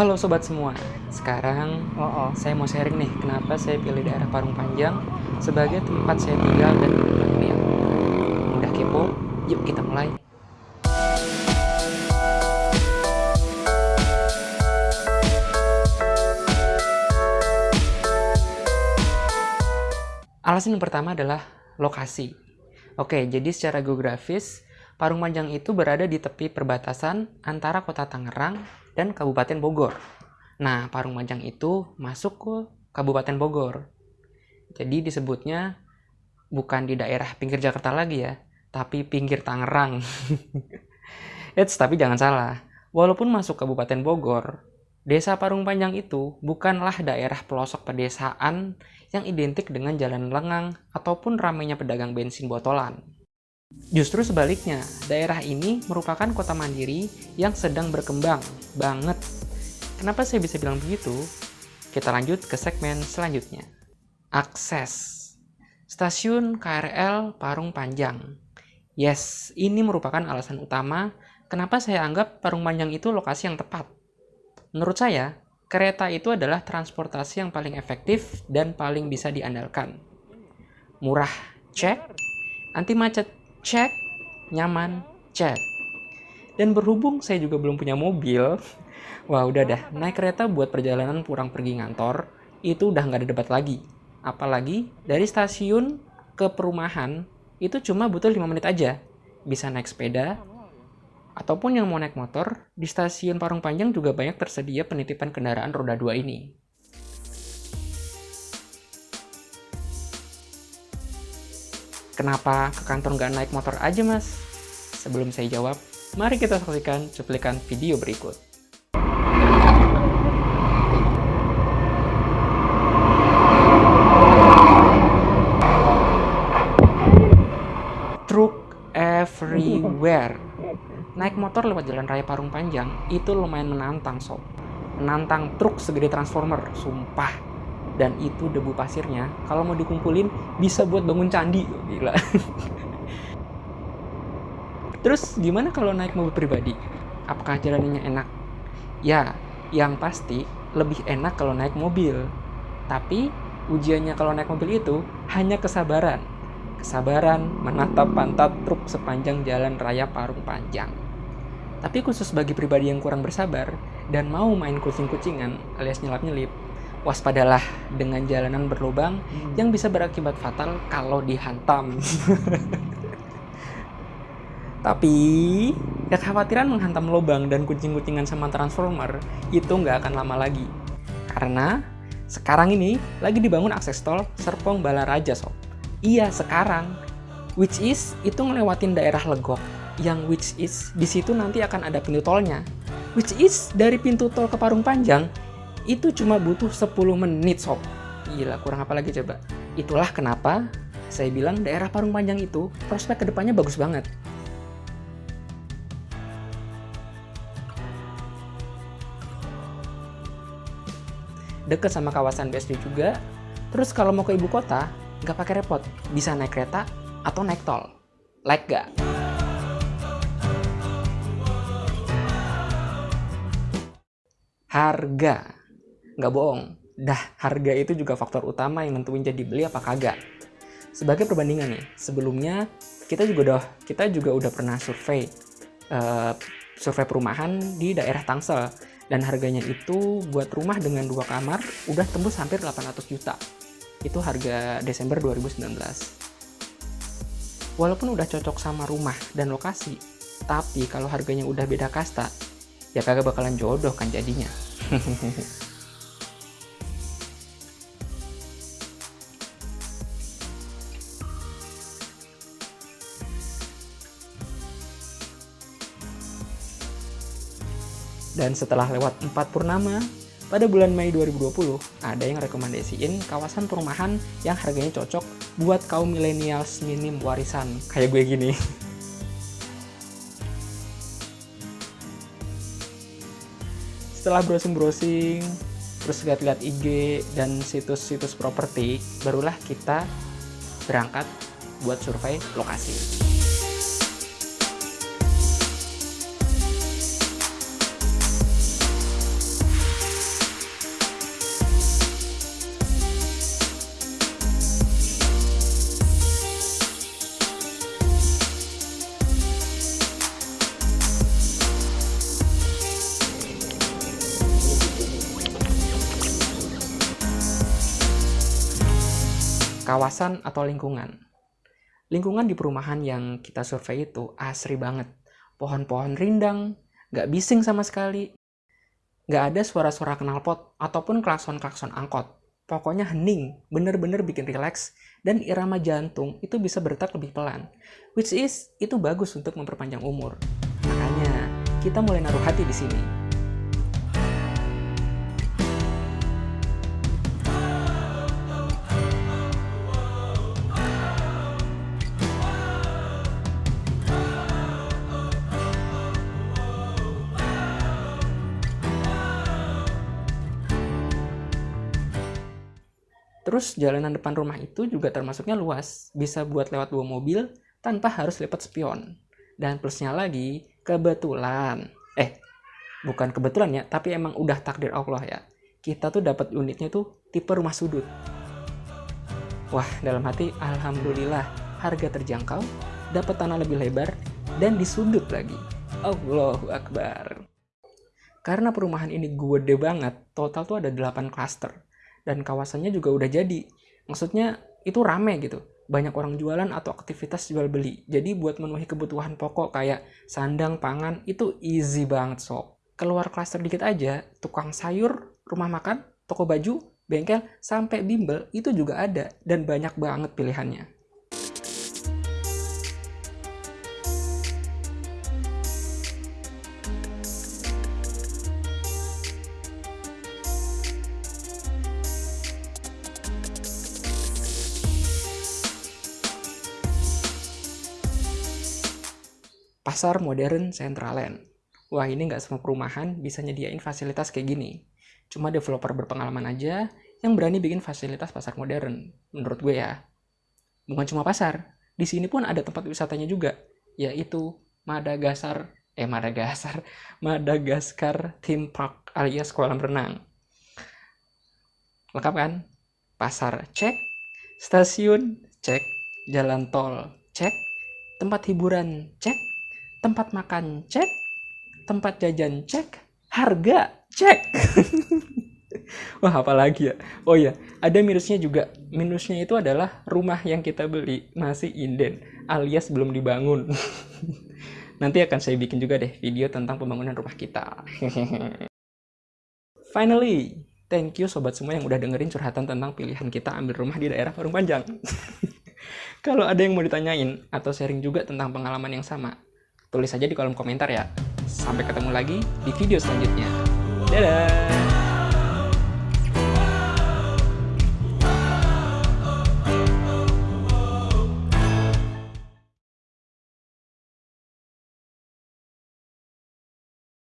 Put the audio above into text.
Halo sobat semua, sekarang oh, oh, saya mau sharing nih kenapa saya pilih daerah Parung Panjang sebagai tempat saya tinggal dan berpendirian. Udah kepo? Yuk kita mulai. Alasan yang pertama adalah lokasi. Oke, jadi secara geografis, Parung Panjang itu berada di tepi perbatasan antara kota Tangerang dan Kabupaten Bogor. Nah, Parung Panjang itu masuk ke Kabupaten Bogor. Jadi disebutnya bukan di daerah pinggir Jakarta lagi ya, tapi pinggir Tangerang. Eits, tapi jangan salah. Walaupun masuk Kabupaten Bogor, Desa Parung Panjang itu bukanlah daerah pelosok pedesaan yang identik dengan jalan lengang ataupun ramainya pedagang bensin botolan. Justru sebaliknya, daerah ini merupakan kota mandiri yang sedang berkembang banget. Kenapa saya bisa bilang begitu? Kita lanjut ke segmen selanjutnya. Akses. Stasiun KRL Parung Panjang. Yes, ini merupakan alasan utama kenapa saya anggap Parung Panjang itu lokasi yang tepat. Menurut saya, kereta itu adalah transportasi yang paling efektif dan paling bisa diandalkan. Murah, cek. Anti macet, cek, nyaman, cek. Dan berhubung saya juga belum punya mobil, wah udah dah, naik kereta buat perjalanan pulang pergi ngantor, itu udah nggak ada debat lagi. Apalagi dari stasiun ke perumahan, itu cuma butuh 5 menit aja. Bisa naik sepeda, ataupun yang mau naik motor, di stasiun Parung Panjang juga banyak tersedia penitipan kendaraan roda 2 ini. Kenapa ke kantor nggak naik motor aja mas? Sebelum saya jawab, mari kita saksikan cuplikan video berikut. Truk everywhere. Naik motor lewat jalan raya Parung Panjang itu lumayan menantang sob. Menantang truk segede transformer, sumpah dan itu debu pasirnya kalau mau dikumpulin bisa buat bangun candi gila. Terus gimana kalau naik mobil pribadi? Apakah jalannya enak? Ya yang pasti lebih enak kalau naik mobil. Tapi ujiannya kalau naik mobil itu hanya kesabaran. Kesabaran menatap pantat truk sepanjang jalan raya Parung Panjang. Tapi khusus bagi pribadi yang kurang bersabar dan mau main kucing-kucingan alias nyelap-nyelip waspadalah dengan jalanan berlubang hmm. yang bisa berakibat fatal kalau dihantam. Tapi kekhawatiran menghantam lubang dan kucing-kucingan sama transformer itu nggak akan lama lagi. Karena sekarang ini lagi dibangun akses tol Serpong Balaraja sob. Iya sekarang, which is itu ngelewatin daerah Legok, yang which is di situ nanti akan ada pintu tolnya. Which is dari pintu tol ke Parung Panjang itu cuma butuh 10 menit sob. Gila, kurang apa lagi coba? Itulah kenapa saya bilang daerah Parung Panjang itu prospek ke depannya bagus banget. Deket sama kawasan BSD juga. Terus kalau mau ke ibu kota, nggak pakai repot. Bisa naik kereta atau naik tol. Like gak? Harga nggak bohong, dah harga itu juga faktor utama yang nentuin jadi beli apa kagak. Sebagai perbandingan nih, sebelumnya kita juga udah kita juga udah pernah survei uh, survei perumahan di daerah Tangsel dan harganya itu buat rumah dengan dua kamar udah tembus hampir 800 juta. Itu harga Desember 2019. Walaupun udah cocok sama rumah dan lokasi, tapi kalau harganya udah beda kasta, ya kagak bakalan jodoh kan jadinya. Dan setelah lewat 4 purnama, pada bulan Mei 2020, ada yang rekomendasiin kawasan perumahan yang harganya cocok buat kaum milenials minim warisan, kayak gue gini. Setelah browsing-browsing, terus lihat-lihat IG dan situs-situs properti, barulah kita berangkat buat survei lokasi. Kawasan atau lingkungan. Lingkungan di perumahan yang kita survei itu asri banget. Pohon-pohon rindang, nggak bising sama sekali. Nggak ada suara-suara knalpot ataupun klakson-klakson angkot. Pokoknya hening, bener-bener bikin rileks, dan irama jantung itu bisa berdetak lebih pelan. Which is, itu bagus untuk memperpanjang umur. Makanya, kita mulai naruh hati di sini. Terus jalanan depan rumah itu juga termasuknya luas, bisa buat lewat dua mobil tanpa harus lipat spion. Dan plusnya lagi, kebetulan, eh bukan kebetulan ya, tapi emang udah takdir Allah ya. Kita tuh dapat unitnya tuh tipe rumah sudut. Wah, dalam hati alhamdulillah harga terjangkau, dapat tanah lebih lebar dan di sudut lagi. Allahu Akbar. Karena perumahan ini gede banget, total tuh ada 8 klaster dan kawasannya juga udah jadi. Maksudnya itu rame gitu. Banyak orang jualan atau aktivitas jual beli. Jadi buat memenuhi kebutuhan pokok kayak sandang, pangan itu easy banget sob. Keluar klaster dikit aja, tukang sayur, rumah makan, toko baju, bengkel, sampai bimbel itu juga ada dan banyak banget pilihannya. Pasar modern Centraland. Wah ini nggak semua perumahan bisa nyediain fasilitas kayak gini. Cuma developer berpengalaman aja yang berani bikin fasilitas pasar modern, menurut gue ya. Bukan cuma pasar, di sini pun ada tempat wisatanya juga, yaitu Madagaskar, eh Madagaskar, Madagaskar Theme Park alias kolam renang. Lengkap kan? Pasar cek, stasiun cek, jalan tol cek, tempat hiburan cek, tempat makan cek, tempat jajan cek, harga cek. Wah, apalagi ya? Oh ya, ada minusnya juga. Minusnya itu adalah rumah yang kita beli masih inden, alias belum dibangun. Nanti akan saya bikin juga deh video tentang pembangunan rumah kita. Finally, thank you sobat semua yang udah dengerin curhatan tentang pilihan kita ambil rumah di daerah Parung Panjang. Kalau ada yang mau ditanyain atau sharing juga tentang pengalaman yang sama, tulis aja di kolom komentar ya. Sampai ketemu lagi di video selanjutnya. Dadah!